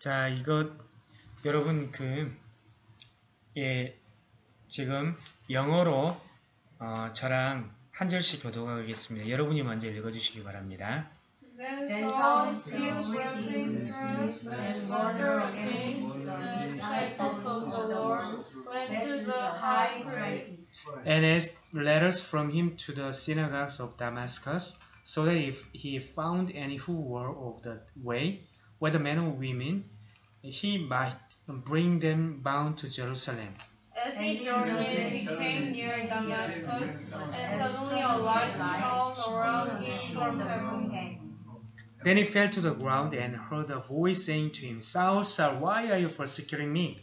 자, 이거 여러분 그 예, 지금 영어로 어, 저랑 한 절씩 교독하겠습니다. 여러분이 먼저 읽어주시기 바랍니다. Then Saul still first with and Lord against the disciples of the Lord, went to the high priest. And asked letters from him to the synagogues of Damascus, so that if he found any who were of the way, whether men or women, he might bring them bound to Jerusalem. As he journeyed, he came near Damascus, and suddenly a light shone around him from heaven. Then he fell to the ground and heard a voice saying to him, Saul, Saul, why are you persecuting me?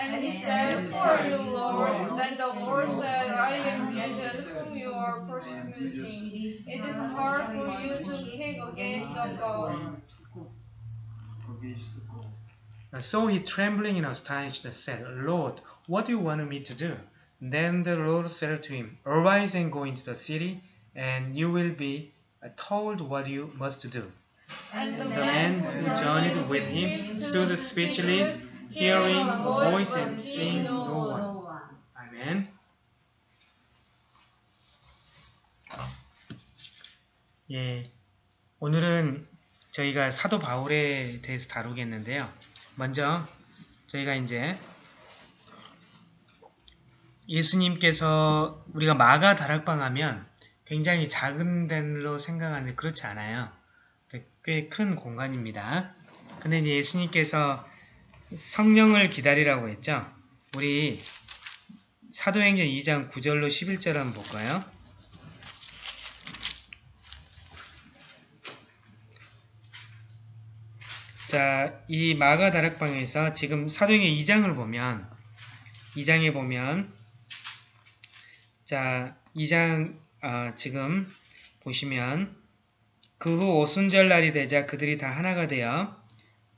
And he said, Who are you, Lord? Then the Lord said, I am Jesus, whom you are persecuting. It is hard for you to kick against the God. So he, trembling and astonished, said, Lord, what do you want me to do? Then the Lord said to him, Arise and go into the city, and you will be told what you must do. And The man who journeyed with him stood speechless, hearing a voice and seeing no one. 아멘. 예, 오늘은 저희가 사도 바울에 대해서 다루겠는데요. 먼저 저희가 이제 예수님께서 우리가 마가 다락방 하면 굉장히 작은 데로 생각하는데 그렇지 않아요. 꽤 큰 공간입니다. 근데 예수님께서 성령을 기다리라고 했죠. 우리 사도행전 2장 9절로 11절 한번 볼까요? 자, 이 마가 다락방에서 지금 사도행전 2장을 보면 2장에 보면 자, 2장 아, 지금 보시면 그 후 오순절 날이 되자 그들이 다 하나가 되어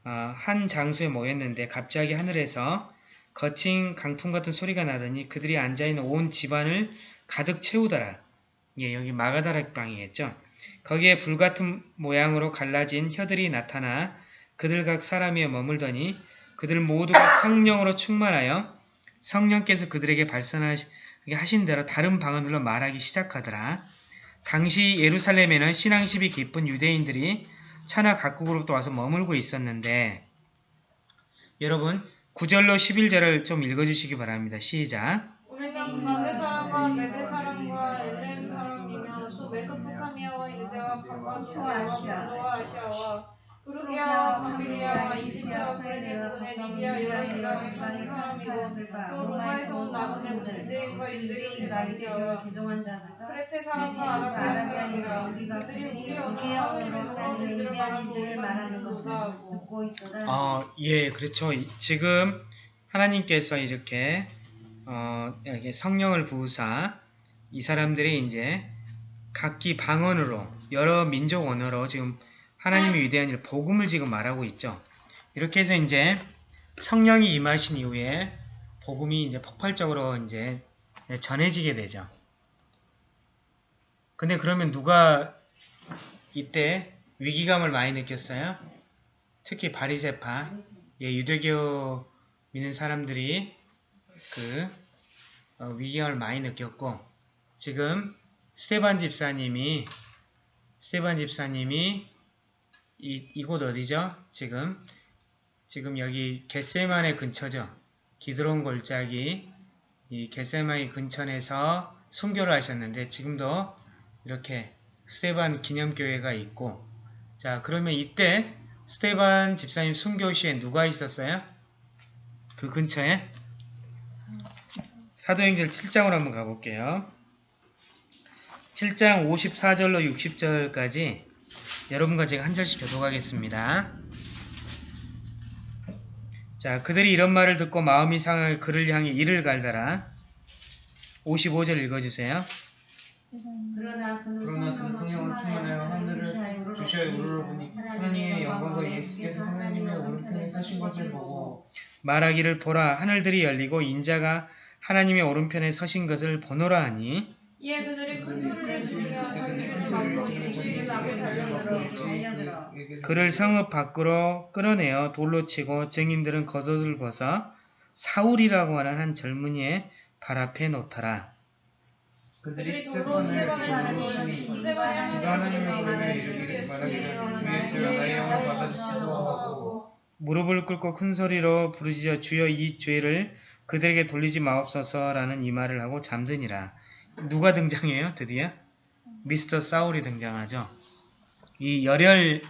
어, 한 장소에 모였는데 갑자기 하늘에서 거친 강풍 같은 소리가 나더니 그들이 앉아있는 온 집안을 가득 채우더라. 예, 여기 마가다락방이겠죠. 거기에 불같은 모양으로 갈라진 혀들이 나타나 그들 각 사람이 머물더니 그들 모두가 성령으로 충만하여 성령께서 그들에게 발산하게 하신 대로 다른 방언들로 말하기 시작하더라. 당시 예루살렘에는 신앙심이 깊은 유대인들이 천하 각국으로부터 와서 머물고 있었는데 여러분 9절로 11절을 좀 읽어주시기 바랍니다. 시작! 부르기아와 밤빌리아와 이집트와 그레네 부근의 리비아 여러 지방에 사는 사람이고 또 로마에서 온 남은 유대인과 유대인이 나이되어 크레테 사람과 아라비아인이라 그들이 우리 언어 하나님의 하나님들을 말하는 것보다? 하고 어, 예, 그렇죠. 지금 하나님께서 이렇게 어, 이렇게 성령을 부으사 이 사람들이 이제 각기 방언으로 여러 민족 언어로 지금 하나님의 위대한 일 복음을 지금 말하고 있죠. 이렇게 해서 이제 성령이 임하신 이후에 복음이 이제 폭발적으로 이제 전해지게 되죠. 근데 그러면 누가 이때 위기감을 많이 느꼈어요? 특히 바리세파, 예, 유대교 믿는 사람들이 그 어, 위기감을 많이 느꼈고 지금 스테반 집사님이 스테반 집사님이 이, 이곳 어디죠? 지금 지금 여기 겟세만의 근처죠. 기드론 골짜기 이 겟세만의 근처에서 순교를 하셨는데 지금도 이렇게 스테반 기념교회가 있고 자 그러면 이때 스테반 집사님 순교 시에 누가 있었어요? 그 근처에? 사도행전 7장으로 한번 가볼게요. 7장 54절로 60절까지 여러분과 제가 한 절씩 교독하겠습니다. 자, 그들이 이런 말을 듣고 마음이 상하여 그를 향해 이를 갈더라. 55절 읽어주세요. 그러나 그는 그러나 그는 성령을 충만하여 하늘을 주셔야 우러러보니 하나님의 영광과 예수께서 하나님의 오른편에 서신 것을 보고 말하기를 보라 하늘들이 열리고 인자가 하나님의 오른편에 서신 것을 보노라 하니 이에 그들이 큰 소리를 지르며 자기를 받고 일주일 남에 달려들어 그를 성읍 밖으로 끌어내어 돌로 치고 증인들은 겉옷을 벗어 사울이라고 하는 한 젊은이의 발 앞에 놓더라. 그들이 돌로 스테반을 받으니 스테반이 하나님의 말을 이르기를 주의 나의 영을 받아주시고 하고 무릎을 꿇고 큰 소리로 부르짖어 주여 이 죄를 그들에게 돌리지 마옵소서라는 이 말을 하고 잠드니라. 누가 등장해요? 드디어 미스터 사울이 등장하죠. 이 열혈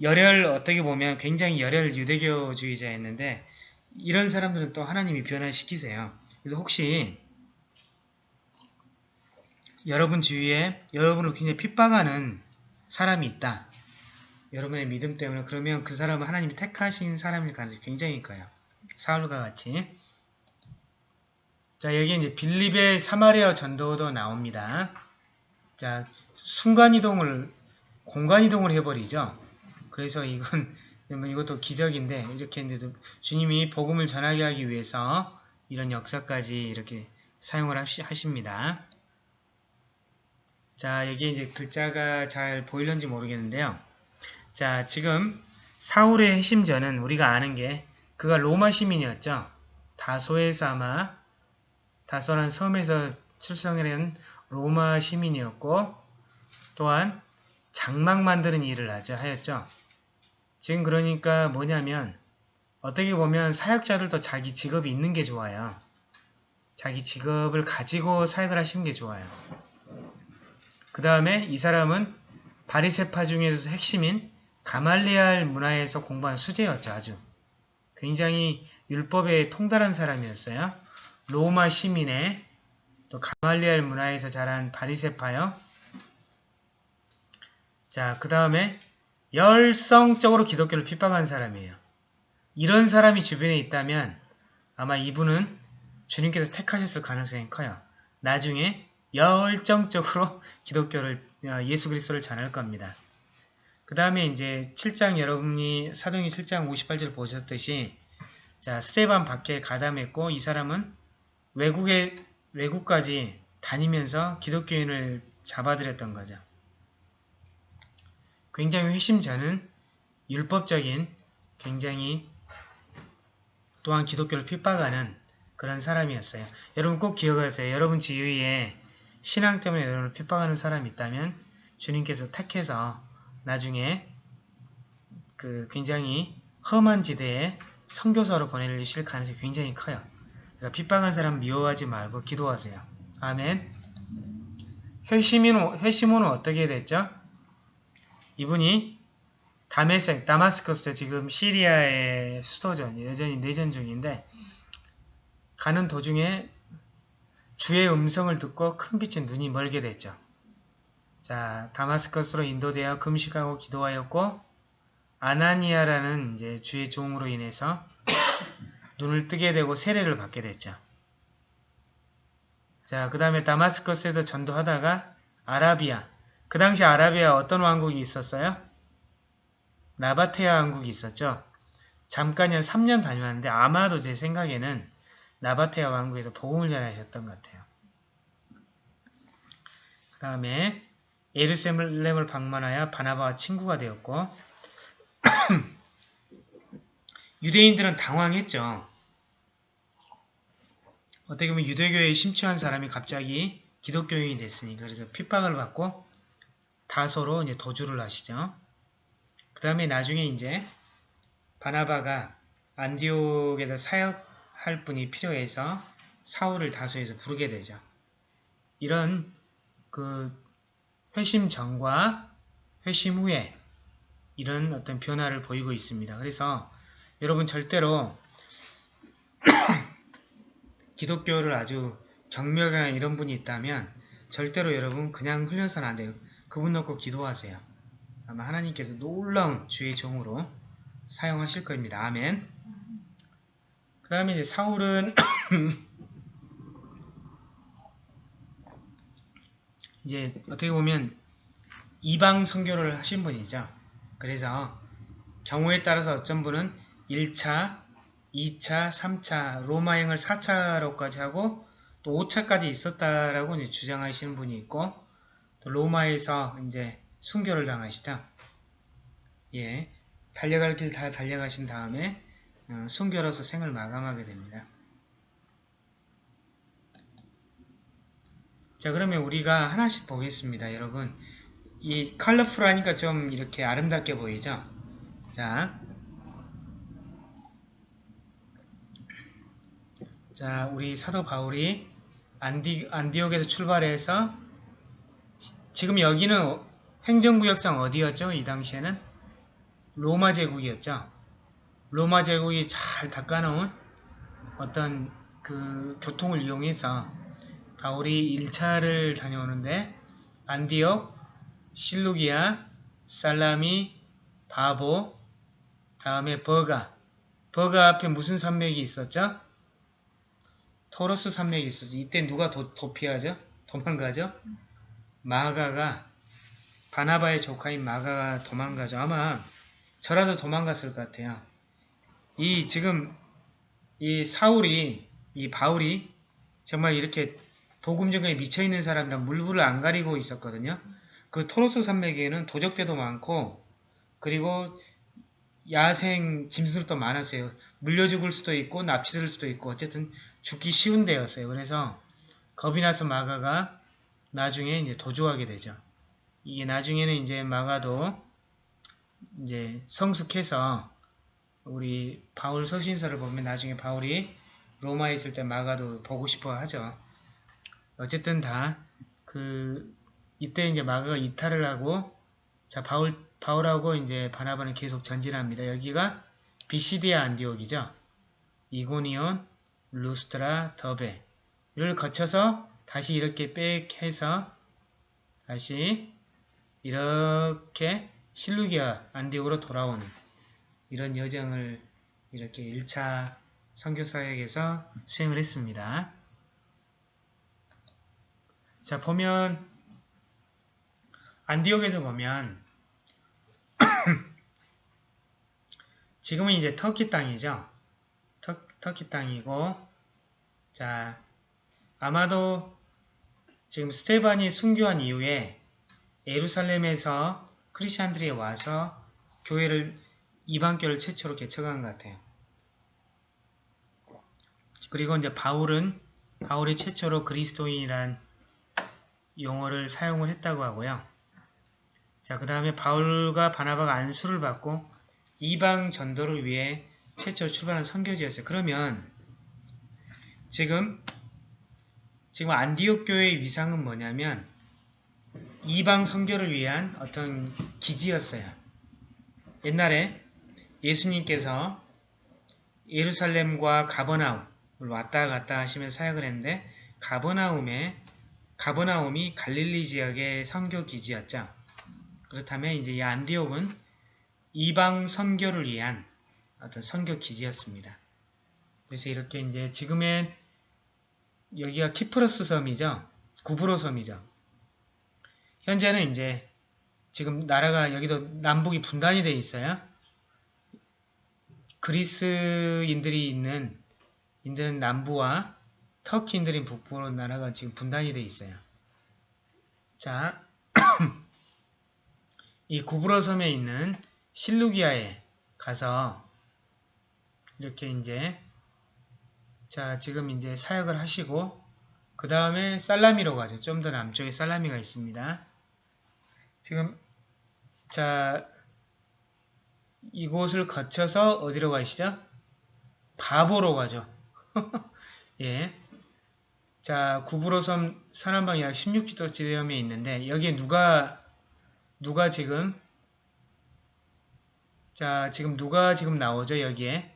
열혈 어떻게 보면 굉장히 열혈 유대교주의자였는데 이런 사람들은 또 하나님이 변화시키세요. 그래서 혹시 여러분 주위에 여러분을 굉장히 핍박하는 사람이 있다. 여러분의 믿음 때문에 그러면 그 사람은 하나님이 택하신 사람일 가능성이 굉장히 커요. 사울과 같이. 자 여기 이제 빌립의 사마리아 전도도 나옵니다. 자 순간이동을 공간이동을 해버리죠. 그래서 이건 뭐 이것도 기적인데 이렇게 했는데도 주님이 복음을 전하게 하기 위해서 이런 역사까지 이렇게 사용을 하십니다. 자 여기 이제 글자가 잘 보이는지 모르겠는데요. 자 지금 사울의 핵심전은 우리가 아는 게 그가 로마 시민이었죠. 다소에서 아마 다소란 섬에서 출생한 로마 시민이었고 또한 장막 만드는 일을 하죠 하였죠. 지금 그러니까 뭐냐면 어떻게 보면 사역자들도 자기 직업이 있는 게 좋아요. 자기 직업을 가지고 사역을 하시는 게 좋아요. 그 다음에 이 사람은 바리세파 중에서 핵심인 가말리알 문화에서 공부한 수재였죠. 아주 굉장히 율법에 통달한 사람이었어요. 로마 시민의 또 가말리알 문화에서 자란 바리세파요. 자, 그 다음에 열성적으로 기독교를 핍박한 사람이에요. 이런 사람이 주변에 있다면 아마 이분은 주님께서 택하셨을 가능성이 커요. 나중에 열정적으로 기독교를 어, 예수 그리스도를 전할 겁니다. 그 다음에 이제 7장 여러분이 사도행전 7장 58절 보셨듯이 자 스테반 밖에 가담했고 이 사람은 외국에 외국까지 다니면서 기독교인을 잡아들였던 거죠. 굉장히 회심자는 율법적인 굉장히 또한 기독교를 핍박하는 그런 사람이었어요. 여러분 꼭 기억하세요. 여러분 주위에 신앙 때문에 여러분을 핍박하는 사람이 있다면 주님께서 택해서 나중에 그 굉장히 험한 지대에 선교사로 보내실 가능성이 굉장히 커요. 그러니까 핍박한 사람 미워하지 말고 기도하세요. 아멘. 회시몬은 어떻게 됐죠? 이분이 다메섹, 다마스커스 지금 시리아의 수도죠. 여전히 내전 중인데 가는 도중에 주의 음성을 듣고 큰 빛의 눈이 멀게 됐죠. 자, 다마스커스로 인도되어 금식하고 기도하였고 아나니아라는 이제 주의 종으로 인해서 눈을 뜨게 되고 세례를 받게 됐죠. 자, 그 다음에 다마스커스에서 전도하다가 아라비아. 그 당시 아라비아 어떤 왕국이 있었어요? 나바테아 왕국이 있었죠. 잠깐 한 3년 다녀왔는데 아마도 제 생각에는 나바테아 왕국에서 복음을 전하셨던 것 같아요. 그 다음에 예루살렘을 방문하여 바나바와 친구가 되었고 유대인들은 당황했죠. 어떻게 보면 유대교에 심취한 사람이 갑자기 기독교인이 됐으니까 그래서 핍박을 받고 다소로 이제 도주를 하시죠. 그 다음에 나중에 이제 바나바가 안디옥에서 사역할 분이 필요해서 사울을 다소에서 부르게 되죠. 이런 그 회심 전과 회심 후에 이런 어떤 변화를 보이고 있습니다. 그래서 여러분 절대로 기독교를 아주 경멸하는 이런 분이 있다면 절대로 여러분 그냥 흘려서는 안 돼요. 그분 놓고 기도하세요. 아마 하나님께서 놀라운 주의 종으로 사용하실 겁니다. 아멘. 그 다음에 이제 사울은 이제 어떻게 보면 이방 선교를 하신 분이죠. 그래서 경우에 따라서 어떤 분은 1차, 2차, 3차, 로마행을 4차로까지 하고 또 5차까지 있었다라고 주장하시는 분이 있고 또 로마에서 이제 순교를 당하시다. 예, 달려갈 길 다 달려가신 다음에 어, 순교로서 생을 마감하게 됩니다. 자, 그러면 우리가 하나씩 보겠습니다, 여러분. 이 컬러풀하니까 좀 이렇게 아름답게 보이죠? 자, 자, 우리 사도 바울이 안디, 안디옥에서 출발해서 지금 여기는 행정구역상 어디였죠? 이 당시에는 로마 제국이었죠. 로마 제국이 잘 닦아놓은 어떤 그 교통을 이용해서 바울이 1차를 다녀오는데 안디옥, 실루기아, 살라미, 바보, 다음에 버가. 버가 앞에 무슨 산맥이 있었죠? 토로스 산맥이 있었죠. 이때 누가 도, 도피하죠? 도망가죠? 마가가 바나바의 조카인 마가가 도망가죠. 아마 저라도 도망갔을 것 같아요. 이 지금 이 사울이 이 바울이 정말 이렇게 복음 전에 미쳐 있는 사람이랑 물불을 안 가리고 있었거든요. 그 토로스 산맥에는 도적대도 많고 그리고 야생 짐승도 많았어요. 물려 죽을 수도 있고 납치될 수도 있고 어쨌든 죽기 쉬운 데였어요. 그래서 겁이 나서 마가가 나중에 이제 도주하게 되죠. 이게 나중에는 이제 마가도 이제 성숙해서 우리 바울 서신서를 보면 나중에 바울이 로마에 있을 때 마가도 보고 싶어 하죠. 어쨌든 다 그 이때 이제 마가가 이탈을 하고 자 바울 바울하고 이제 바나바는 계속 전진합니다. 여기가 비시디아 안디옥이죠. 이고니온, 루스트라, 더베를 거쳐서 다시 이렇게 빽 해서 다시 이렇게 실루기아 안디옥으로 돌아오는 이런 여정을 이렇게 1차 선교사역에서 수행을 했습니다. 자 보면 안디옥에서 보면 지금은 이제 터키 땅이죠. 터, 터키 땅이고 자 아마도 지금 스테반이 순교한 이후에 예루살렘에서 크리스천들이 와서 교회를 이방교를 최초로 개척한 것 같아요. 그리고 이제 바울은 바울이 최초로 그리스도인이란 용어를 사용을 했다고 하고요. 자, 그 다음에 바울과 바나바가 안수를 받고 이방 전도를 위해 최초 출발한 선교지였어요. 그러면 지금 지금 안디옥 교회의 위상은 뭐냐면 이방 선교를 위한 어떤 기지였어요. 옛날에 예수님께서 예루살렘과 가버나움을 왔다 갔다 하시면서 사역을 했는데 가버나움에 가버나움이 갈릴리 지역의 선교 기지였죠. 그렇다면 이제 이 안디옥은 이방 선교를 위한 어떤 선교 기지였습니다. 그래서 이렇게 이제 지금의 여기가 키프로스 섬이죠. 구브로 섬이죠. 현재는 이제 지금 나라가 여기도 남북이 분단이 돼 있어요. 그리스인들이 있는 있는 남부와 터키인들이 북부로 나라가 지금 분단이 돼 있어요. 자, 이 구브로 섬에 있는 실루기아에 가서 이렇게 이제 자 지금 이제 사역을 하시고 그 다음에 살라미로 가죠. 좀 더 남쪽에 살라미가 있습니다. 지금 자 이곳을 거쳐서 어디로 가시죠? 바보로 가죠. 예. 자, 구브로섬 서남방 약 16km 지점에 있는데 여기에 누가 누가 지금 자, 지금 누가 지금 나오죠? 여기에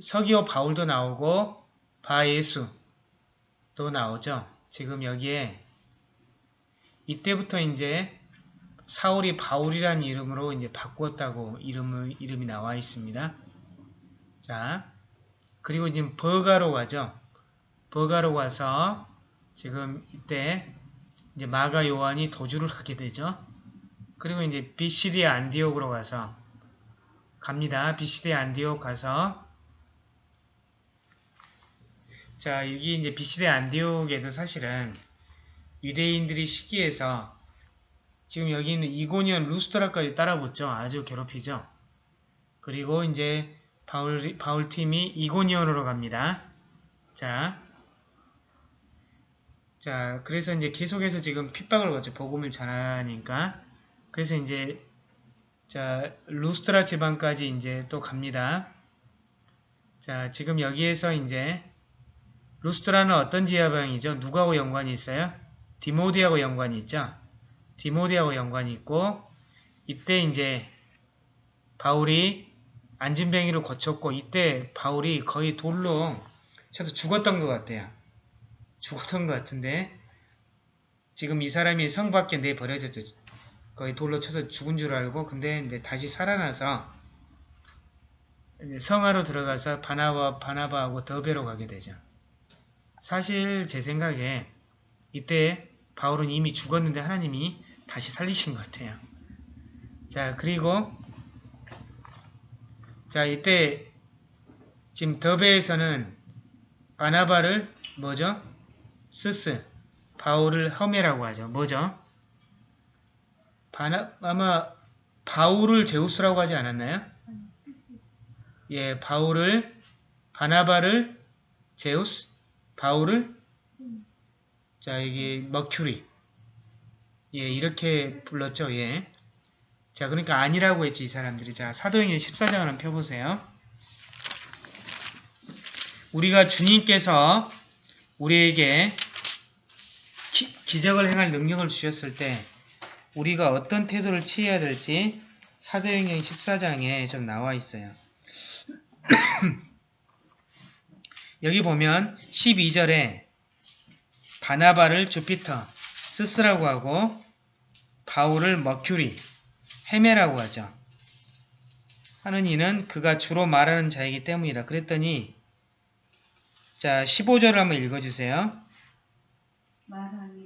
서기오 바울도 나오고 바예수도 나오죠. 지금 여기에 이때부터 이제 사울이 바울이라는 이름으로 이제 바꾸었다고 이름을, 이름이 나와 있습니다. 자, 그리고 지금 버가로 가죠. 버가로 가서 지금 이때 이제 마가 요한이 도주를 하게 되죠. 그리고 이제 비시디아 안디옥으로 가서 갑니다. 비시디아 안디옥 가서 자 여기 이제 비시디아 안디옥에서 사실은 유대인들이 시기해서 지금 여기 있는 이고니온 루스트라까지 따라붙죠. 아주 괴롭히죠. 그리고 이제 바울, 바울 팀이 이고니온으로 갑니다. 자, 자, 그래서 이제 계속해서 지금 핍박을 받죠. 복음을 전하니까. 그래서 이제 자, 루스트라 지방까지 이제 또 갑니다. 자, 지금 여기에서 이제 루스트라는 어떤 지방이죠? 누구하고 연관이 있어요? 디모데하고 연관이 있죠? 디모데하고 연관이 있고 이때 이제 바울이 안진뱅이를 거쳤고 이때 바울이 거의 돌로 쳐서 죽었던 것 같아요. 죽었던 것 같은데 지금 이 사람이 성 밖에 내버려졌죠. 거의 돌로 쳐서 죽은 줄 알고 근데 이제 다시 살아나서 성화로 들어가서 바나바, 바나바하고 더베로 가게 되죠. 사실 제 생각에 이때 바울은 이미 죽었는데 하나님이 다시 살리신 것 같아요. 자 그리고 자 이때 지금 더베에서는 바나바를 뭐죠? 스스 바울을 험해라고 하죠. 뭐죠? 바나, 아마 바울을 제우스라고 하지 않았나요? 예, 바울을 바나바를 제우스, 바울을 자 여기 머큐리 예 이렇게 불렀죠. 예. 자 그러니까 아니라고 했지 이 사람들이 자 사도행전 14장을 한번 펴보세요. 우리가 주님께서 우리에게 기, 기적을 행할 능력을 주셨을 때 우리가 어떤 태도를 취해야 될지 사도행전 14장에 좀 나와 있어요. 여기 보면 12절에 바나바를 주피터, 스스라고 하고 바울을 머큐리, 헤메라고 하죠. 하는 이는 그가 주로 말하는 자이기 때문이라. 그랬더니 자 15절을 한번 읽어주세요. 말하기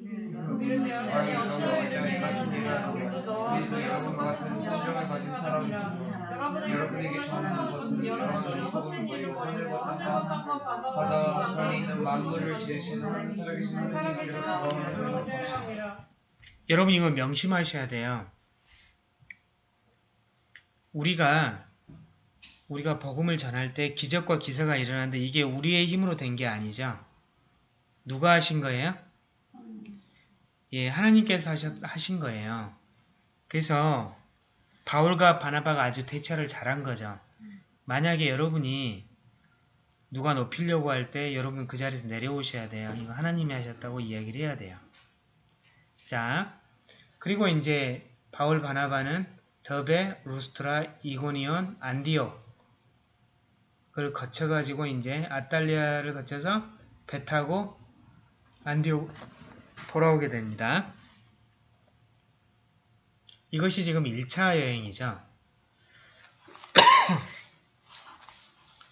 하나님을 원죄함이라 여러분 이거 명심하셔야 돼요. 우리가 우리가 복음을 전할 때 기적과 기사가 일어나는데 이게 우리의 힘으로 된 게 아니죠. 누가 하신 거예요? 예, 하나님께서 하셨, 하신 거예요. 그래서 바울과 바나바가 아주 대처를 잘한 거죠. 만약에 여러분이 누가 높이려고 할 때 여러분 그 자리에서 내려오셔야 돼요. 이거 하나님이 하셨다고 이야기를 해야 돼요. 자, 그리고 이제 바울 바나바는 더베, 루스트라, 이고니온, 안디오 그걸 거쳐가지고 이제 아탈리아를 거쳐서 배 타고 안디오 돌아오게 됩니다. 이것이 지금 1차 여행이죠.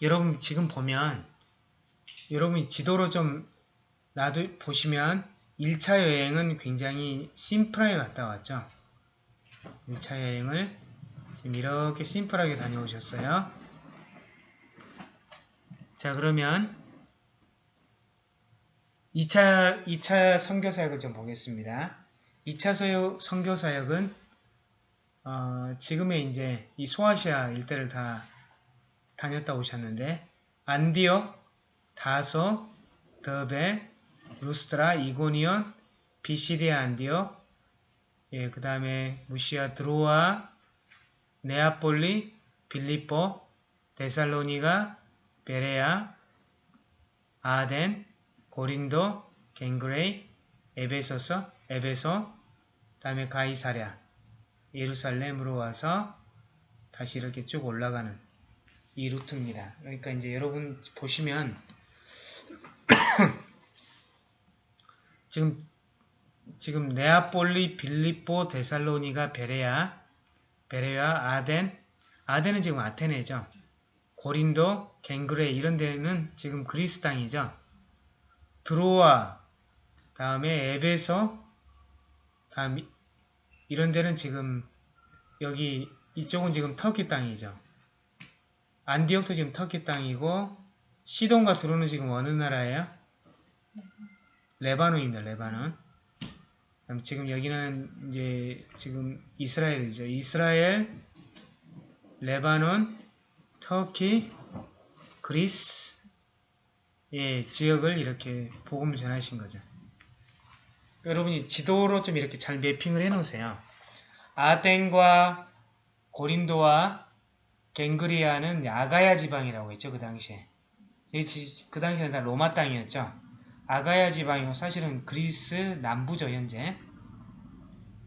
여러분 지금 보면 여러분이 지도로 좀 놔두 보시면 1차 여행은 굉장히 심플하게 갔다 왔죠. 1차 여행을 지금 이렇게 심플하게 다녀오셨어요. 자 그러면 2차, 2차 선교사역을 좀 보겠습니다. 2차 서요, 선교사역은 어, 지금의 이제 이 소아시아 일대를 다 다녔다 오셨는데 안디옥, 다소, 더베, 루스드라, 이고니온, 비시디아 안디옥, 예, 그 다음에 무시아 드로아, 네아폴리, 빌립보, 데살로니가, 베레아, 아덴, 고린도, 겐그레아, 에베소서, 에베소, 다음에 가이사랴, 예루살렘으로 와서 다시 이렇게 쭉 올라가는 이 루트입니다. 그러니까 이제 여러분 보시면 지금 지금 네아폴리, 빌립보, 데살로니가, 베레아, 베레아, 아덴, 아덴은 지금 아테네죠. 고린도, 갱그레 이런 데는 지금 그리스 땅이죠. 드로아, 다음에 에베소, 다음 이런 데는 지금 여기 이쪽은 지금 터키 땅이죠. 안디옥도 지금 터키 땅이고 시돈과 드로는 지금 어느 나라예요? 레바논입니다. 레바논. 지금 여기는 이제 지금 이스라엘이죠. 이스라엘, 레바논, 터키, 그리스 예, 지역을 이렇게 복음을 전하신 거죠. 여러분이 지도로 좀 이렇게 잘 매핑을 해 놓으세요. 아덴과 고린도와 갱그리아는 아가야 지방이라고 했죠. 그 당시에. 이- 그 당시에는 다 로마 땅이었죠. 아가야 지방이고 사실은 그리스 남부죠. 현재.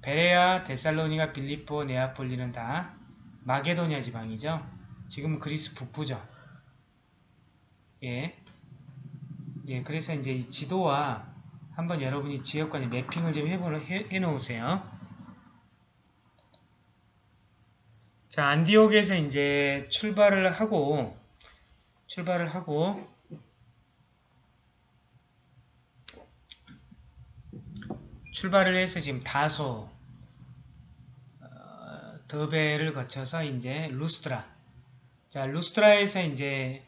베레아, 데살로니가, 빌리포, 네아폴리는 다 마게도니아 지방이죠. 지금은 그리스 북부죠. 예. 예, 그래서 이제 이 지도와 한번 여러분이 지역 간의 매핑을 좀 해보, 해, 해놓으세요. 자, 안디옥에서 이제 출발을 하고, 출발을 하고, 출발을 해서 지금 다소, 어, 더베를 거쳐서 이제 루스트라. 자, 루스트라에서 이제,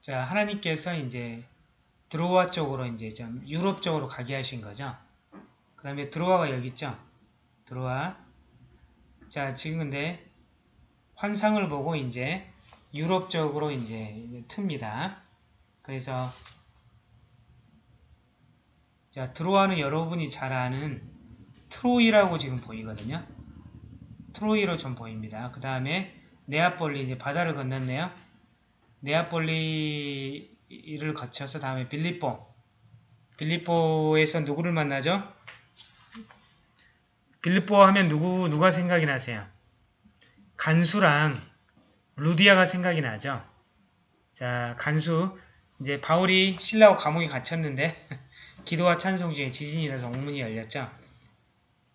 자, 하나님께서 이제 드로아 쪽으로 이제 좀 유럽 쪽으로 가게 하신 거죠. 그 다음에 드로아가 여기 있죠. 드로아. 자, 지금 근데 환상을 보고 이제 유럽 쪽으로 이제 틉니다. 그래서 자, 드로아는 여러분이 잘 아는 트로이라고 지금 보이거든요. 트로이로 좀 보입니다. 그 다음에 네아폴리 이제 바다를 건넜네요. 네아폴리를 거쳐서 다음에 빌리뽀. 빌리뽀에서 누구를 만나죠? 빌리뽀 하면 누구 누가 생각이 나세요? 간수랑 루디아가 생각이 나죠. 자, 간수 이제 바울이 신라와 감옥에 갇혔는데 기도와 찬송 중에 지진이라서 옥문이 열렸죠.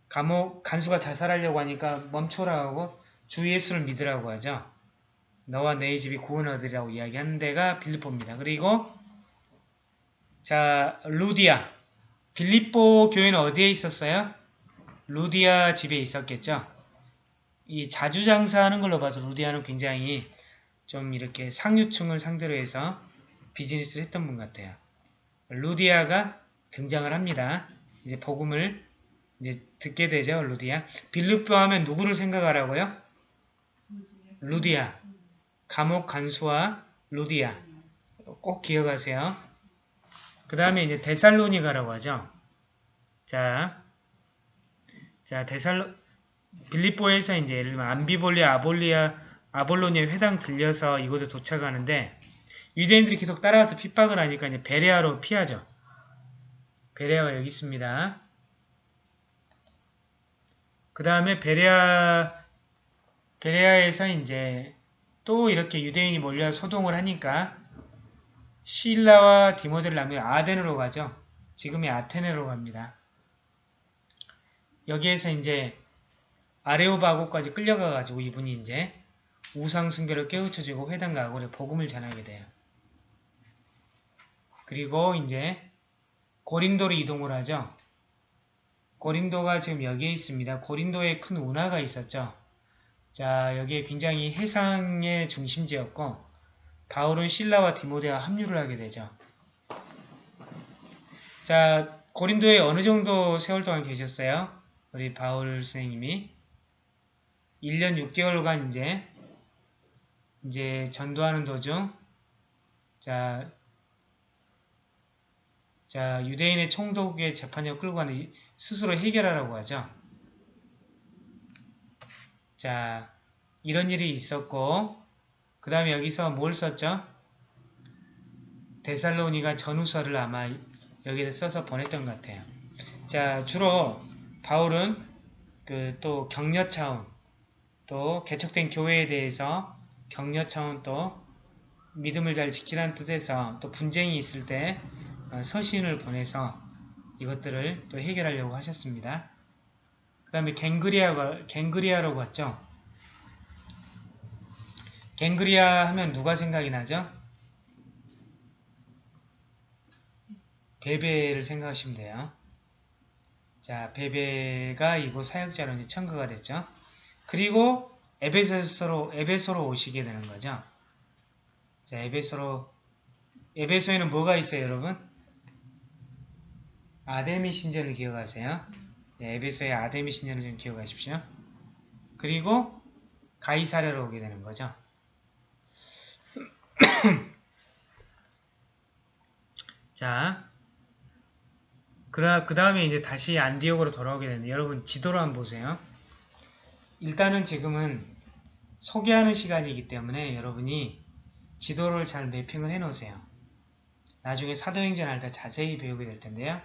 감옥 간수가 자살하려고 하니까 멈춰라 하고 주 예수를 믿으라고 하죠. 너와 내 집이 구원 얻으리라고 이야기하는 데가 빌립보입니다. 그리고 자 루디아 빌립보 교회는 어디에 있었어요? 루디아 집에 있었겠죠. 이 자주 장사하는 걸로 봐서 루디아는 굉장히 좀 이렇게 상류층을 상대로 해서 비즈니스를 했던 분 같아요. 루디아가 등장을 합니다. 이제 복음을 이제 듣게 되죠. 루디아. 빌립보 하면 누구를 생각하라고요? 루디아. 감옥 간수와 루디아. 꼭 기억하세요. 그 다음에 이제 데살로니가라고 하죠. 자, 자 데살로 빌립보에서 이제 예를 들면 암비볼리아, 아볼리아, 아볼로니아 회당 들려서 이곳에 도착하는데 유대인들이 계속 따라와서 핍박을 하니까 이제 베레아로 피하죠. 베레아가 여기 있습니다. 그 다음에 베레아 베레아에서 이제 또 이렇게 유대인이 몰려 소동을 하니까 실라와 디모데를 남겨 아덴으로 가죠. 지금의 아테네로 갑니다. 여기에서 이제 아레오바고까지 끌려가가지고 이분이 이제 우상 숭배를 깨우쳐주고 회당 가고 복음을 전하게 돼요. 그리고 이제 고린도로 이동을 하죠. 고린도가 지금 여기에 있습니다. 고린도에 큰 운하가 있었죠. 자, 여기에 굉장히 해상의 중심지였고 바울은 신라와 디모데와 합류를 하게 되죠. 자, 고린도에 어느 정도 세월 동안 계셨어요? 우리 바울 선생님이 1년 6개월간 이제 이제 전도하는 도중 자, 자 유대인의 총독의 재판을 끌고 가는 스스로 해결하라고 하죠. 자, 이런 일이 있었고 그 다음에 여기서 뭘 썼죠? 데살로니가 전후서를 아마 여기에 써서 보냈던 것 같아요. 자, 주로 바울은 그 또 격려 차원, 또 개척된 교회에 대해서 격려 차원 또 믿음을 잘 지키라는 뜻에서 또 분쟁이 있을 때 어, 서신을 보내서 이것들을 또 해결하려고 하셨습니다. 그 다음에 갱그리아, 갱그리아로 갔죠. 갱그리아 하면 누가 생각이 나죠? 베베를 생각하시면 돼요. 자, 베베가 이곳 사역자로 이제 청구가 됐죠. 그리고 에베소로, 에베소로 오시게 되는 거죠. 자, 에베소로, 에베소에는 뭐가 있어요, 여러분? 아데미 신전을 기억하세요. 네, 에베소의 아데미 신전을 좀 기억하십시오. 그리고 가이사랴로 오게 되는 거죠. 자, 그 다음에 이제 다시 안디옥으로 돌아오게 되는데 여러분 지도로 한번 보세요. 일단은 지금은 소개하는 시간이기 때문에 여러분이 지도를 잘 매핑을 해 놓으세요. 나중에 사도행전 할 때 자세히 배우게 될 텐데요.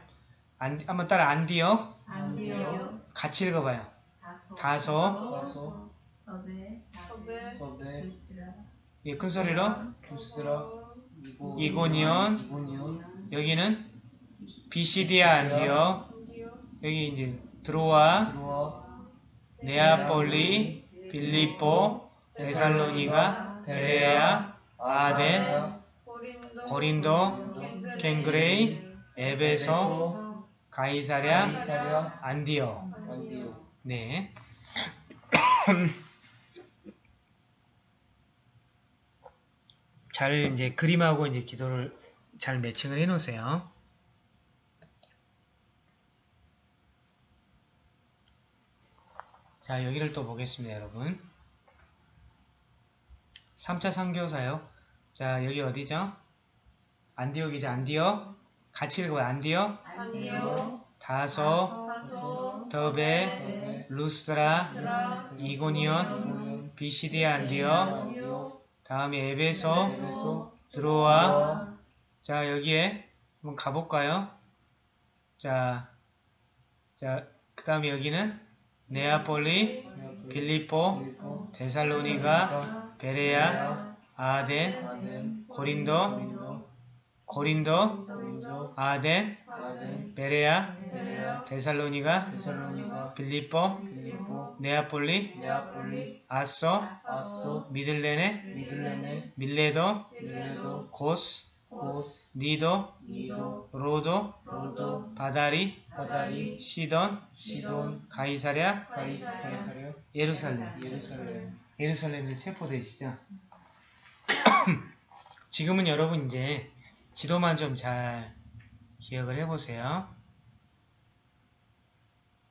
안, 한번 따라 안디옥 안디옥 같이 읽어봐요. 다소. 다소. 다소. 더베 더베 루스드라. 예, 큰 소리로. 루스드라. 이고. 이고니온. 이고니온. 여기는 비시디아. 안디옥 여기 이제 드로아. 드로아 네아폴리 빌립보 데살로니가 베레아 아덴 고린도 갱그레이 에베소 가이사랴 안디옥 네. 잘 이제 그림하고 이제 기도를 잘 매칭을 해 놓으세요. 자, 여기를 또 보겠습니다, 여러분. 3차 선교사요. 자, 여기 어디죠? 안디옥이죠, 안디옥. 같이 읽어요, 안디옥. 안디옥 다소, 다소 더베, 드라 이고니온, 이고니온 비시디 안디옥, 안디옥 다음에 에베소 드로아. 자, 여기에 한번 가볼까요? 자, 자, 그 다음에 여기는 네아폴리, 빌립보, 데살로니가, 베레아, 아덴, 고린도, 고린도 아덴, 베레아, 데살로니가, 빌립보, 네아폴리, 앗소, 미둘레네, 밀레도, 고스 니도, 로도, 바다리, 시돈, 가이사랴. 예루살렘 예루살렘에 체포되시죠? 지금은 여러분 이제 지도만 좀 잘 기억을 해보세요.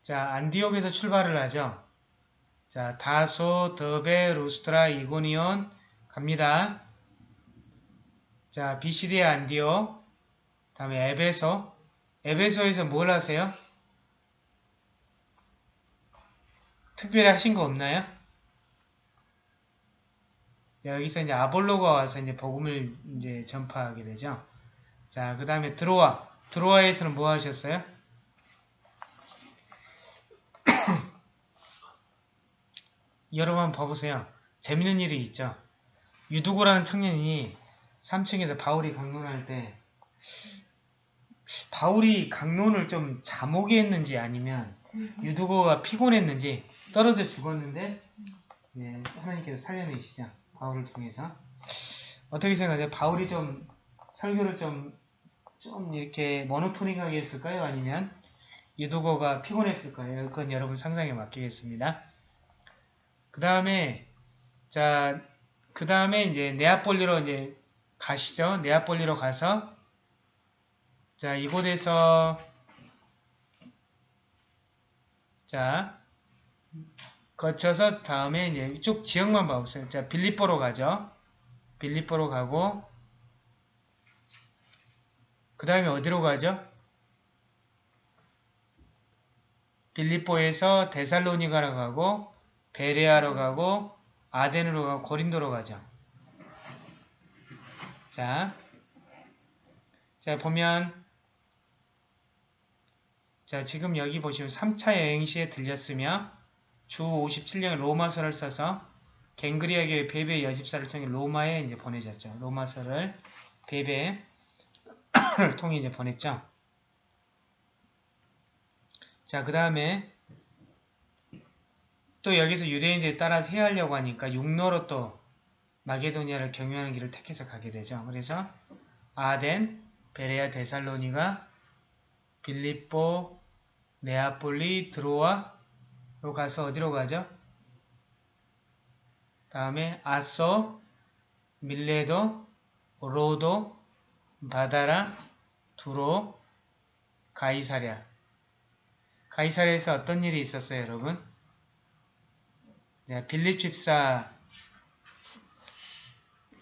자, 안디옥에서 출발을 하죠. 자, 다소, 더베, 루스트라, 이고니온 갑니다. 자, 비시디의 안디옥 다음에 에베소 에베소에서 뭘 하세요? 특별히 하신 거 없나요? 자, 여기서 이제 아볼로가 와서 이제 복음을 이제 전파하게 되죠. 자, 그 다음에 드로아. 드로아에서는 뭐 하셨어요? 여러분 봐보세요. 재밌는 일이 있죠. 유두고라는 청년이 3층에서 바울이 강론할 때 바울이 강론을 좀 자목이 했는지 아니면 유두고가 피곤했는지 떨어져 죽었는데 네, 하나님께서 살려내시죠. 바울을 통해서. 어떻게 생각하세요? 바울이 좀 설교를 좀, 좀 이렇게 모노토닉하게 했을까요? 아니면 유두고가 피곤했을까요? 그건 여러분 상상에 맡기겠습니다. 그 다음에, 자, 그 다음에 이제 네아폴리로 이제 가시죠. 네아폴리로 가서, 자, 이곳에서, 자, 거쳐서 다음에 이제 쭉 지역만 봐보세요. 자, 빌립보로 가죠. 빌립보로 가고 그 다음에 어디로 가죠? 빌립보에서 데살로니가로 가고 베레아로 가고 아덴으로 가고 고린도로 가죠. 자, 자 보면 자 지금 여기 보시면 3차 여행 시에 들렸으며 주 57년 로마서를 써서 갱그리아 교회 베베 여집사를 통해 로마에 이제 보내졌죠. 로마서를 베베를 통해 이제 보냈죠. 자, 그 다음에 또 여기서 유대인들에 따라서 해하려고 하니까 육로로 또 마게도니아를 경유하는 길을 택해서 가게 되죠. 그래서 아덴, 베레아, 데살로니가, 빌립보, 네아폴리, 드로아로 가서 어디로 가죠? 다음에 아소, 밀레도, 로도, 바다라, 두로, 가이사랴. 가이사랴에서 어떤 일이 있었어요, 여러분? 자, 빌립 집사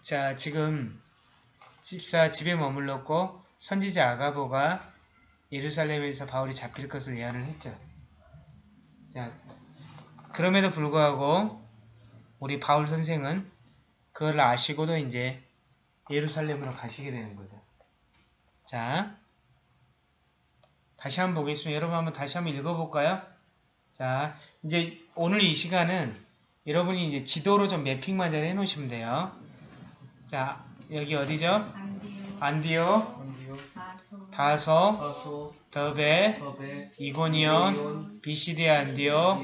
자, 지금 집사 집에 머물렀고 선지자 아가보가 예루살렘에서 바울이 잡힐 것을 예언을 했죠. 자, 그럼에도 불구하고 우리 바울 선생은 그걸 아시고도 이제 예루살렘으로 가시게 되는 거죠. 자, 다시 한번 보겠습니다. 여러분 한번 다시 한번 읽어볼까요? 자, 이제 오늘 이 시간은 여러분이 이제 지도로 좀 매핑만 잘 해놓으시면 돼요. 자, 여기 어디죠? 안디오. 다소. 더베, 더베, 이고니온, 이온, 비시디 안디오,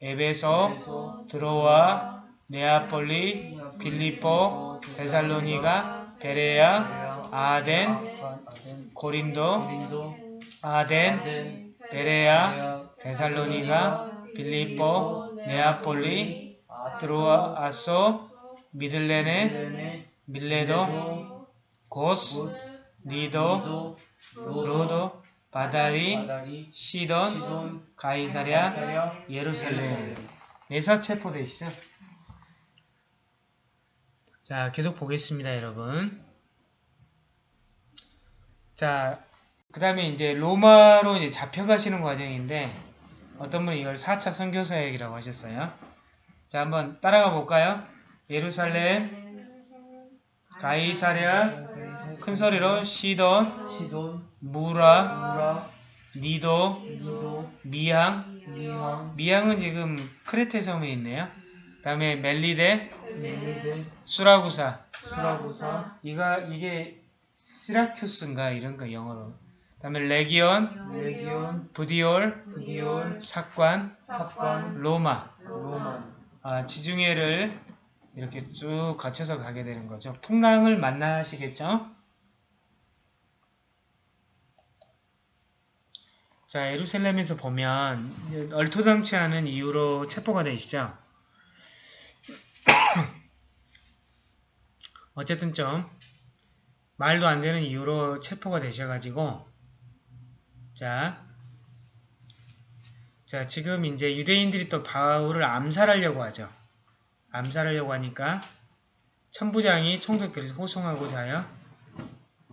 에베소, 에베소, 드로아, 네아폴리, 빌립보, 데살로니가, 베레아, 아덴, 고린도, 아덴, 베레아, 베레아, 데살로니가, 빌립보, 네아폴리, 드로아, 앗소, 미둘레네, 밀레도, 고스, 니도, 로도, 바다리, 시돈, 가이사랴, 예루살렘. 에서 체포되시죠? 자, 계속 보겠습니다, 여러분. 자, 그 다음에 이제 로마로 이제 잡혀가시는 과정인데, 어떤 분이 이걸 4차 선교사역이라고 하셨어요. 자, 한번 따라가 볼까요? 예루살렘, 가이사랴, 큰 소리로 시돈, 시돈, 무라, 무라, 니도, 니도, 미항, 미항, 미항은 지금 크레테 섬에 있네요. 그 다음에 멜리데, 멜리데, 수라구사. 수라구사, 이가 이게 시라큐스인가 이런 거 영어로. 그 다음에 레기온, 레기온, 부디올, 부디올, 삭관, 삽관, 로마. 아, 지중해를 이렇게 쭉 거쳐서 가게 되는 거죠. 풍랑을 만나시겠죠? 자, 예루살렘에서 보면 얼토당치 않은 이유로 체포가 되시죠. 어쨌든 좀 말도 안 되는 이유로 체포가 되셔가지고 자, 자 지금 이제 유대인들이 또 바울을 암살하려고 하죠. 암살하려고 하니까 천부장이 총독들에서 호송하고자 하여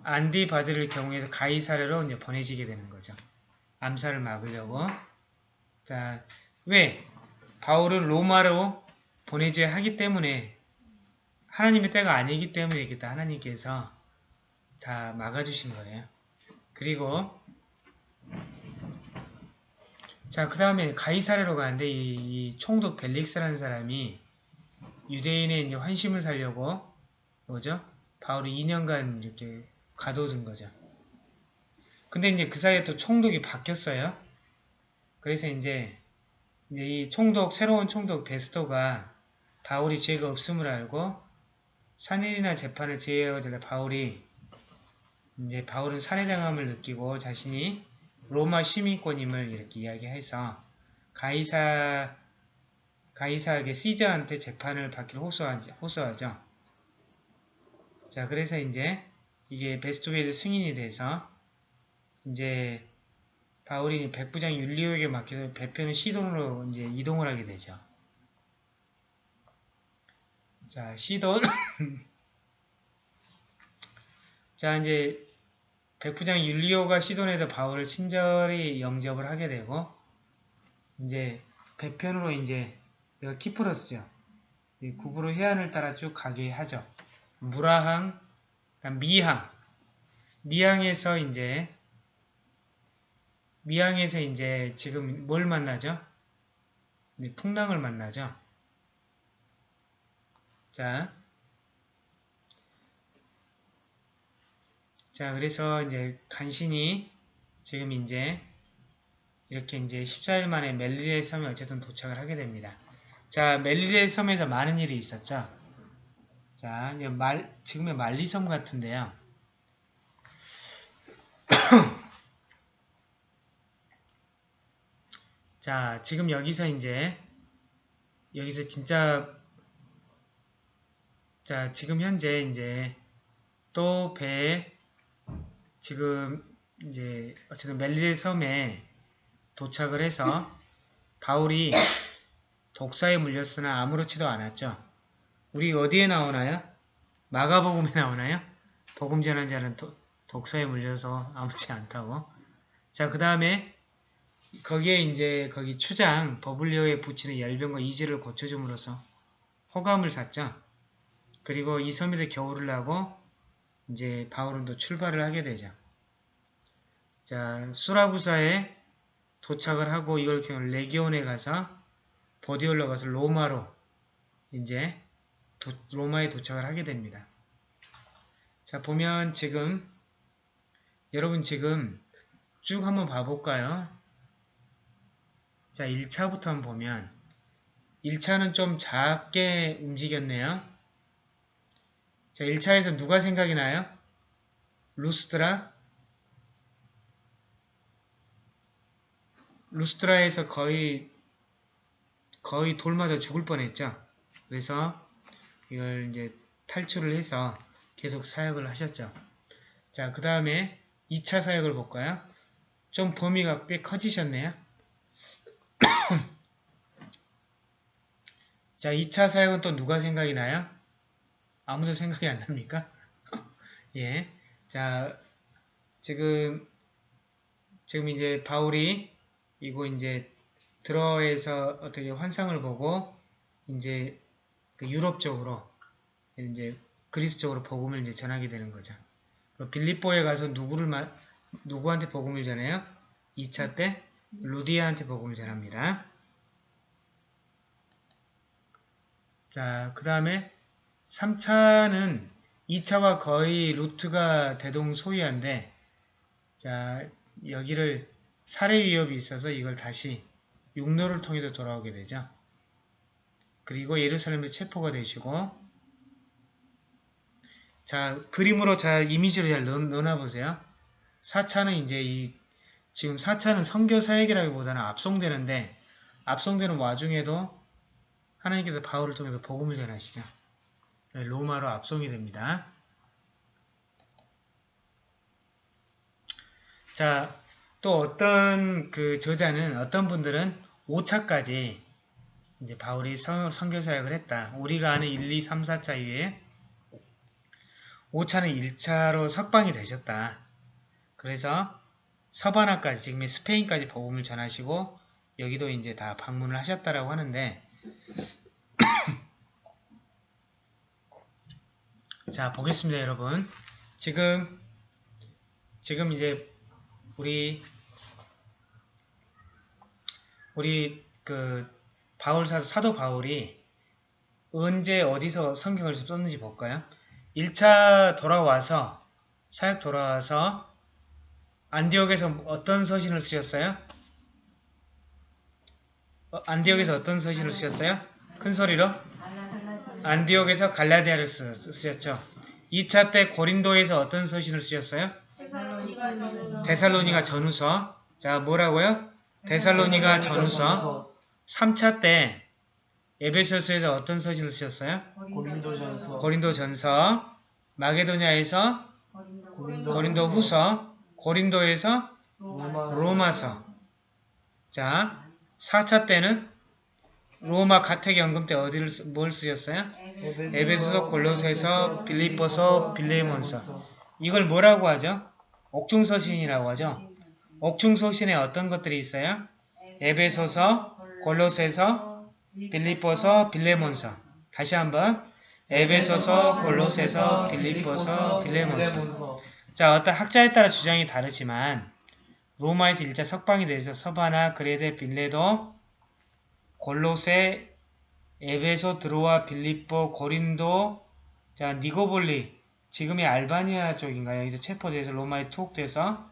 안디바드를 경우에서 가이사르로 이제 보내지게 되는 거죠. 암살을 막으려고. 자, 왜? 바울을 로마로 보내줘야 하기 때문에 하나님의 때가 아니기 때문이겠다. 하나님께서 다 막아주신 거예요. 그리고 자, 그 다음에 가이사르로 가는데 이, 이 총독 벨릭스라는 사람이 유대인의 이제 환심을 살려고 뭐죠? 바울이 2년간 이렇게 가둬둔 거죠. 근데 이제 그 사이에 또 총독이 바뀌었어요. 그래서 이제, 이제 이 총독, 새로운 총독 베스토가 바울이 죄가 없음을 알고 산일이나 재판을 제외하고자 바울이 이제 바울은 살해당함을 느끼고 자신이 로마 시민권임을 이렇게 이야기해서 가이사 가이사에게 시저한테 재판을 받기를 호소하죠. 호소하죠. 자, 그래서 이제 이게 베스토베드 승인이 돼서 이제 바울이 백부장 율리오에게 맡겨서 배표는 시돈으로 이제 이동을 하게 되죠. 자, 시돈. 자, 이제 백부장 율리오가 시돈에서 바울을 친절히 영접을 하게 되고 이제 배편으로 이제 여기가 키프로스죠. 이 구부로 해안을 따라 쭉 가게 하죠. 무라항, 미항, 미항에서 이제 미항에서 이제 지금 뭘 만나죠? 네, 풍랑을 만나죠. 자, 자 그래서 이제 간신히 지금 이제 이렇게 이제 14일 만에 멜리데 섬에 어쨌든 도착을 하게 됩니다. 자, 멜리데 섬에서 많은 일이 있었죠. 자, 말, 지금의 말리섬 같은데요. 자, 지금 여기서 이제, 여기서 진짜, 자, 지금 현재 이제, 또 배, 지금 이제 어쨌든 멜리제 섬에 도착을 해서 바울이 독사에 물렸으나 아무렇지도 않았죠. 우리 어디에 나오나요? 마가복음에 나오나요? 복음 전한 자는 도- 독사에 물려서 아무렇지 않다고. 자, 그 다음에 거기에 이제 거기 추장 버블리오에 붙이는 열병과 이지를 고쳐줌으로써 호감을 샀죠. 그리고 이 섬에서 겨울을 나고 이제 바울은 또 출발을 하게 되죠. 자, 수라구사에 도착을 하고 이걸 레기온에 가서 보디올로 가서 로마로 이제 도- 로마에 도착을 하게 됩니다. 자, 보면 지금 여러분 지금 쭉 한번 봐볼까요? 자, 1차부터 한번 보면 1차는 좀 작게 움직였네요. 자, 1차에서 누가 생각이 나요? 루스트라? 루스트라에서 거의 거의 돌 맞아 죽을 뻔했죠. 그래서 이걸 이제 탈출을 해서 계속 사역을 하셨죠. 자, 그 다음에 2차 사역을 볼까요? 좀 범위가 꽤 커지셨네요. 자, 2차 사역은 또 누가 생각이 나요? 아무도 생각이 안 납니까? 예. 자, 지금, 지금 이제 바울이 이거 이제 들어에서 어떻게 환상을 보고 이제 그 유럽 쪽으로 이제 그리스 쪽으로 복음을 이제 전하게 되는 거죠. 그 빌립보에 가서 누구를 마, 누구한테 복음을 전해요? 2차 때 루디아한테 복음을 전합니다. 자, 그 다음에 3차는 2차와 거의 루트가 대동소이한데 자, 여기를 살해 위협이 있어서 이걸 다시 육로를 통해서 돌아오게 되죠. 그리고 예루살렘에 체포가 되시고 자, 그림으로 잘 이미지로 잘 넣, 넣어놔보세요. 4차는 이제 이 지금 4차는 선교 사역이라기보다는 압송되는데 압송되는 와중에도 하나님께서 바울을 통해서 복음을 전하시죠. 네, 로마로 압송이 됩니다. 자, 또 어떤 그 저자는 어떤 분들은 5차까지 이제 바울이 선, 선교 사역을 했다. 우리가 아는 1, 2, 3, 4차 이외에 5차는 1차로 석방이 되셨다. 그래서 서바나까지 지금의 스페인까지 복음을 전하시고 여기도 이제 다 방문을 하셨다라고 하는데 자 보겠습니다 여러분 지금 지금 이제 우리 우리 그 바울 사 사도 바울이 언제 어디서 성경을 썼는지 볼까요? 1차 돌아와서 사역 돌아와서 안디옥에서 어떤 서신을 쓰셨어요? 어, 안디옥에서 어떤 서신을 쓰셨어요? 큰 소리로? 안디옥에서 갈라디아를 쓰, 쓰셨죠. 2차 때 고린도에서 어떤 서신을 쓰셨어요? 데살로니가 전후서. 자, 뭐라고요? 데살로니가 전후서. 3차 때 에베소서에서 어떤 서신을 쓰셨어요? 고린도전서 고린도 전서. 마게도냐에서 고린도 후서. 고린도에서 로마 로마서. 자, 4차 때는 로마 가택연금 때 어디를 쓰- 뭘 쓰셨어요? 에베소서, 골로새서, 빌립보서, 빌레몬서. 이걸 뭐라고 하죠? 옥중서신이라고 하죠. 옥중서신에 어떤 것들이 있어요? 에베소서, 골로새서, 빌립보서, 빌레몬서. 다시 한번 에베소서, 골로새서, 빌립보서, 빌레몬서. 자, 어떤 학자에 따라 주장이 다르지만 로마에서 일자 석방이 돼서 서바나, 그레데, 빌레도, 골로세, 에베소, 드로아, 빌립보, 고린도, 자 니고볼리, 지금의 알바니아 쪽인가요? 여기서 체포돼서 로마에 투옥돼서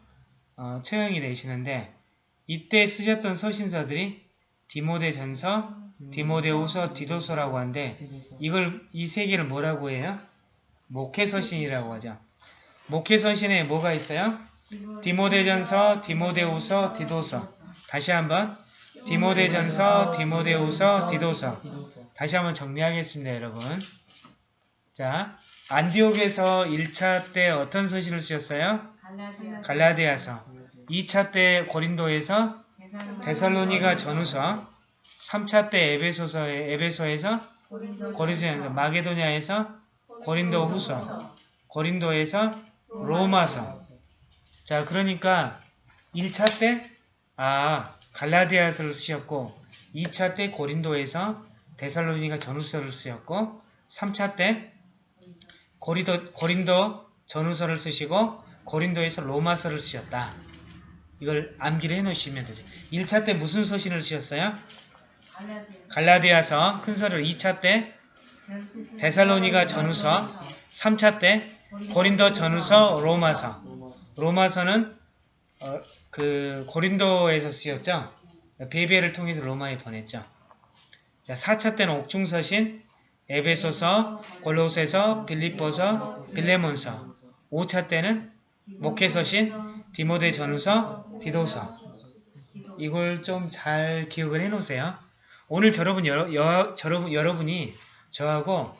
어, 처형이 되시는데 이때 쓰셨던 서신서들이 디모데 전서, 디모데후서, 디도서라고 하는데 이걸 이 세 개를 뭐라고 해요? 목회 서신이라고 하죠. 목회 서신에 뭐가 있어요? 디모데전서, 디모데후서, 디도서. 다시 한번 디모데전서, 디모데후서. 디도서 다시 한번 정리하겠습니다, 여러분. 자, 안디옥에서 1차 때 어떤 서신을 쓰셨어요? 갈라디아 갈라디아서. 2차 때 고린도에서 데살로니가 전후서 3차 때 에베소서에 에베소에서 고린도전서. 마게도냐에서 고린도 후서 고린도에서 로마서. 자 그러니까 1차 때 아 갈라디아서를 쓰셨고 2차 때 고린도에서 데살로니가 전후서를 쓰셨고 3차 때 고리도, 고린도 전후서를 쓰시고 고린도에서 로마서를 쓰셨다. 이걸 암기를 해놓으시면 되죠. 1차 때 무슨 서신을 쓰셨어요? 갈라디아 갈라디아서 큰서를 2차 때 데살로니가 전후서 3차 때 고린도 전후서 로마서 로마서는 어, 그 고린도에서 쓰였죠. 베베를 통해서 로마에 보냈죠. 자, 4차 때는 옥중서신 에베소서, 골로새서, 빌립보서, 빌레몬서 5차 때는 목회서신 디모데 전후서, 디도서 이걸 좀 잘 기억을 해놓으세요. 오늘 여러분, 여러, 여, 여러분, 여러분이 저하고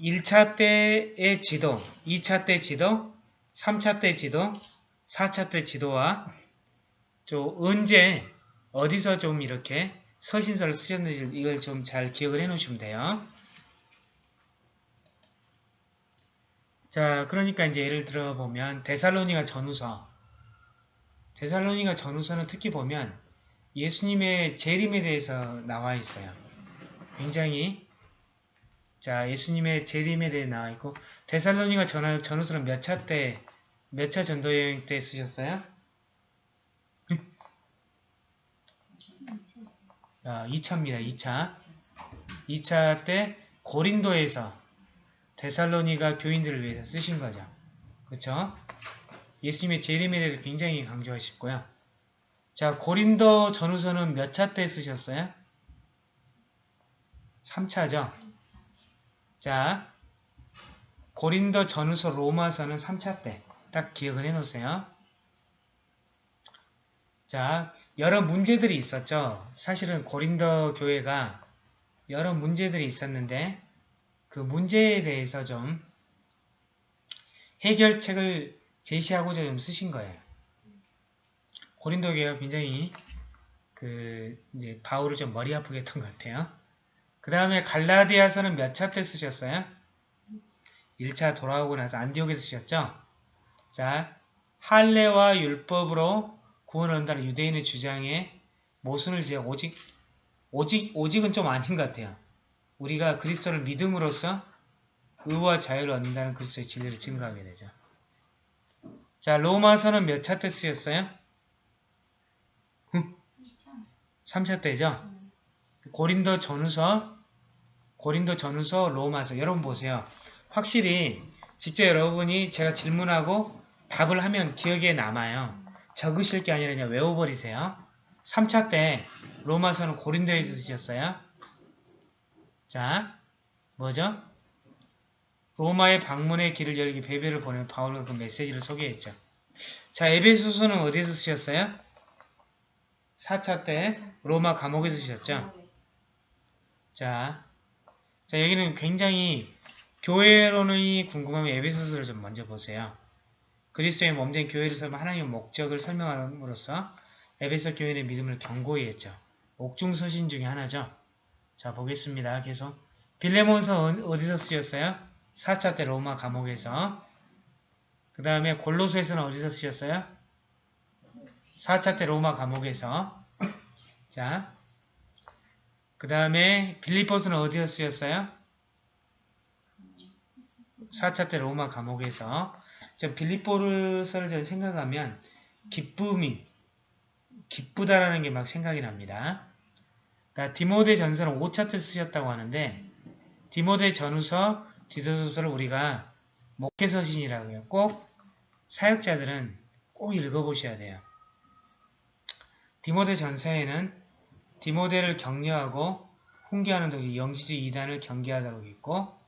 1차 때의 지도, 2차 때 지도, 3차 때 지도, 4차 때 지도와 좀 언제 어디서 좀 이렇게 서신서를 쓰셨는지 이걸 좀 잘 기억을 해 놓으시면 돼요. 자, 그러니까 이제 예를 들어 보면 데살로니가 전후서 데살로니가 전후서는 특히 보면 예수님의 재림에 대해서 나와 있어요. 굉장히 자 예수님의 재림에 대해 나와 있고 데살로니가 전, 전후서는 몇 차 때 몇 차 전도 여행 때 쓰셨어요? 아, 2차입니다. 2차. 2차 때 고린도에서 데살로니가 교인들을 위해서 쓰신 거죠. 그쵸? 예수님의 재림에 대해서 굉장히 강조하셨고요. 자, 고린도 전후서는 몇 차 때 쓰셨어요? 3차죠. 자, 고린도 전후서 로마서는 3차 때. 딱 기억을 해 놓으세요. 자, 여러 문제들이 있었죠. 사실은 고린도 교회가 여러 문제들이 있었는데 그 문제에 대해서 좀 해결책을 제시하고자 좀 쓰신 거예요. 고린도 교회가 굉장히 그 이제 바울을 좀 머리 아프게 했던 것 같아요. 그 다음에 갈라디아서는 몇 차 때 쓰셨어요? 1차 돌아오고 나서 안디옥에서 쓰셨죠? 자, 할례와 율법으로 구원 얻는다는 유대인의 주장에 모순을 지어 오직 오직 오직은 좀 아닌 것 같아요. 우리가 그리스도를 믿음으로써 의와 자유를 얻는다는 그리스도의 진리를 증거하게 되죠. 자, 로마서는 몇차때 쓰였어요? 3차 때죠. 고린도 전후서, 고린도 전후서, 로마서 여러분 보세요. 확실히 직접 여러분이 제가 질문하고 답을 하면 기억에 남아요. 적으실 게 아니라 그냥 외워버리세요. 3차 때 로마서는 고린도에서 쓰셨어요. 자, 뭐죠? 로마의 방문의 길을 열기 베베를 보내는 바울과 그 메시지를 소개했죠. 자, 에베소서는 어디서 쓰셨어요? 4차 때 로마 감옥에서 쓰셨죠. 자, 자 여기는 굉장히 교회론이 궁금하면 에베소서를 좀 먼저 보세요. 그리스도의 몸된 교회를 설명 하나님의 목적을 설명함으로써 에베소 교회의 믿음을 경고히 했죠. 옥중 서신 중에 하나죠. 자 보겠습니다. 계속 빌레몬서 어- 어디서 쓰였어요? 4차 때 로마 감옥에서 그 다음에 골로새서는 어디서 쓰였어요? 4차 때 로마 감옥에서 자, 그 다음에 빌리포스는 어디서 쓰였어요? 4차 때 로마 감옥에서 저전 생각하면 기쁨이 기쁘다라는 게 막 생각이 납니다. 그러니까 디모데 전서는 5차 때 쓰셨다고 하는데 디모데 전후서, 디도서를 우리가 목회서신이라고 해요. 꼭 사역자들은 꼭 읽어보셔야 돼요. 디모데 전서에는 디모데를 격려하고 훈계하는 독이 영지주의 이단을 경계하다고 있고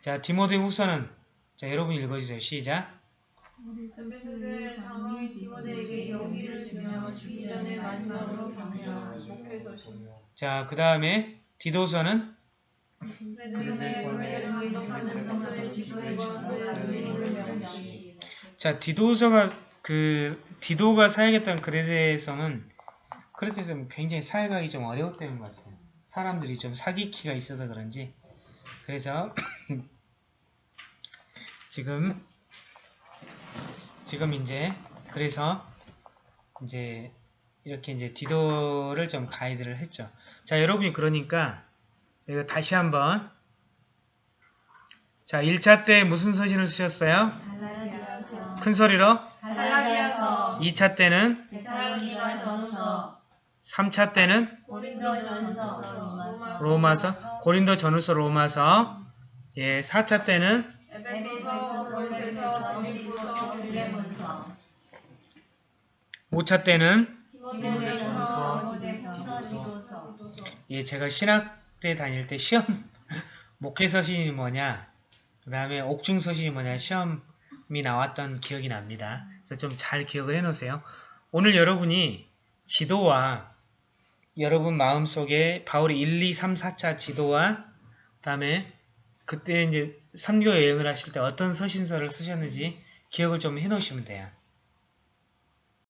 자 디모데 후서는 자 여러분 읽어주세요. 시작 에베소교회 장로인 디모데에게 용기를 주며 죽기 전에 마지막으로 목회서신 자 그 다음에 디도서는 자, 디도서가 그 디도가 사용했던 그레데성은 그레데성 굉장히 사용하기 좀 어려웠다는 것 같아요. 사람들이 좀 사기키가 있어서 그런지 그래서 지금 지금 이제 그래서 이제 이렇게 이제 디도를 좀 가이드를 했죠. 자, 여러분이 그러니까 제가 다시 한번. 자, 1차 때 무슨 서신을 쓰셨어요? 갈라디아서 큰 소리로? 갈라디아서. 2차 때는? 데살로니가 전서. 3차 때는? 고린도 로마서. 로마서? 고린도 전후서 로마서. 예, 4차 때는? 에베소서 골로새서 빌립보서 빌레몬서. 5차 때는 예, 제가 신학 때 다닐 때 시험 목회 서신이 뭐냐, 그 다음에 옥중 서신이 뭐냐 시험이 나왔던 기억이 납니다. 그래서 좀 잘 기억을 해놓으세요. 오늘 여러분이 지도와 여러분 마음속에 바울이 1, 2, 3, 4차 지도와 그 다음에 그때 이제 선교 여행을 하실 때 어떤 서신서를 쓰셨는지 기억을 좀 해놓으시면 돼요.